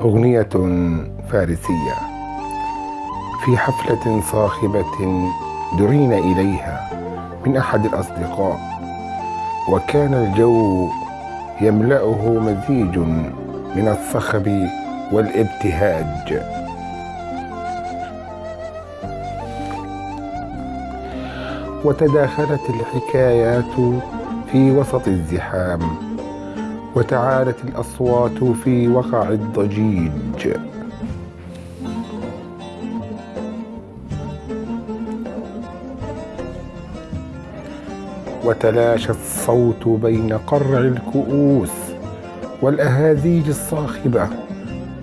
أغنية فارسية في حفلة صاخبة درينا إليها من أحد الأصدقاء وكان الجو يملأه مزيج من الصخب والابتهاج. وتداخلت الحكايات في وسط الزحام وتعالت الأصوات في وقع الضجيج. وتلاشى الصوت بين قرع الكؤوس والأهازيج الصاخبة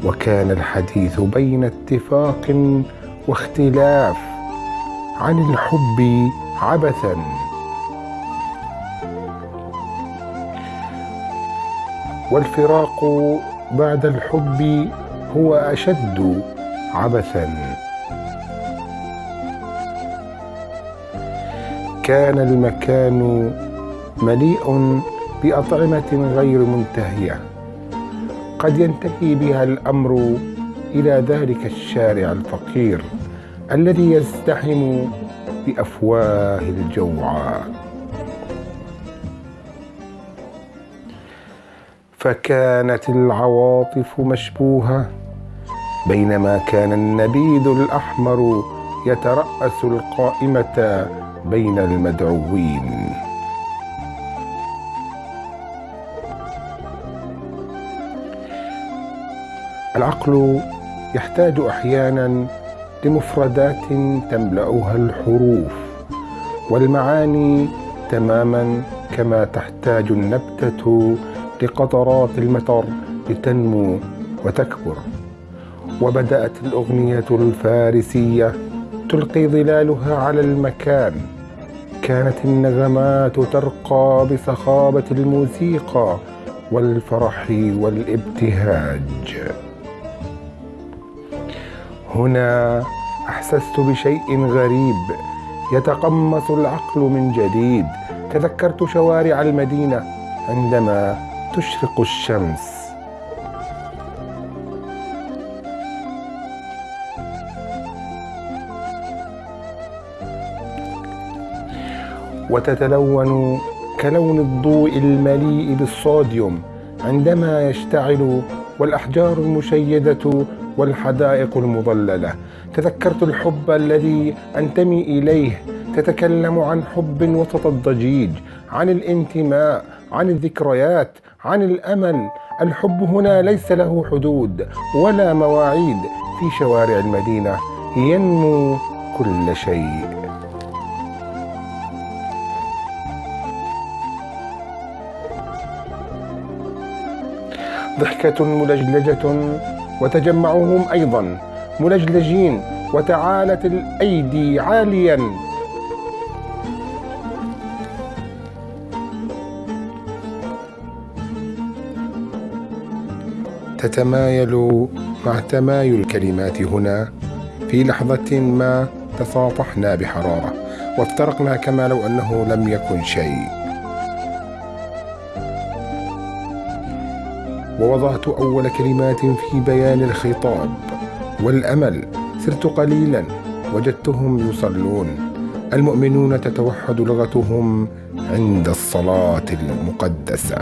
وكان الحديث بين اتفاق واختلاف عن الحب عبثا. والفراق بعد الحب هو أشد عبثا. كان المكان مليء بأطعمة غير منتهية. قد ينتهي بها الأمر إلى ذلك الشارع الفقير الذي يزدحم بأفواه الجوعى. فكانت العواطف مشبوهة. بينما كان النبيذ الأحمر يترأس القائمة بين المدعوين. العقل يحتاج أحيانا لمفردات تملأها الحروف والمعاني تماما كما تحتاج النبتة لقطرات المطر لتنمو وتكبر. وبدأت الأغنية الفارسية تلقي ظلالها على المكان. كانت النغمات ترقى بصخابة الموسيقى والفرح والابتهاج. هنا أحسست بشيء غريب. يتقمص العقل من جديد. تذكرت شوارع المدينة عندما تشرق الشمس. وتتلون كلون الضوء المليء بالصوديوم عندما يشتعل والأحجار المشيدة والحدائق المظللة. تذكرت الحب الذي أنتمي إليه. تتكلم عن حب وسط الضجيج عن الانتماء عن الذكريات عن الأمل. الحب هنا ليس له حدود ولا مواعيد في شوارع المدينة. ينمو كل شيء. ضحكة ملجلجة وتجمعوا هم أيضا. ملجلجين وتعالت الأيدي عاليا. تتمايل مع تمايل الكلمات هنا في لحظة ما تصافحنا بحرارة وافترقنا كما لو أنه لم يكن شيء. ووضعت أول كلمات في بيان الخطاب والأمل سرت قليلا وجدتهم يصلون. المؤمنون تتوحد لغتهم عند الصلاة المقدسة.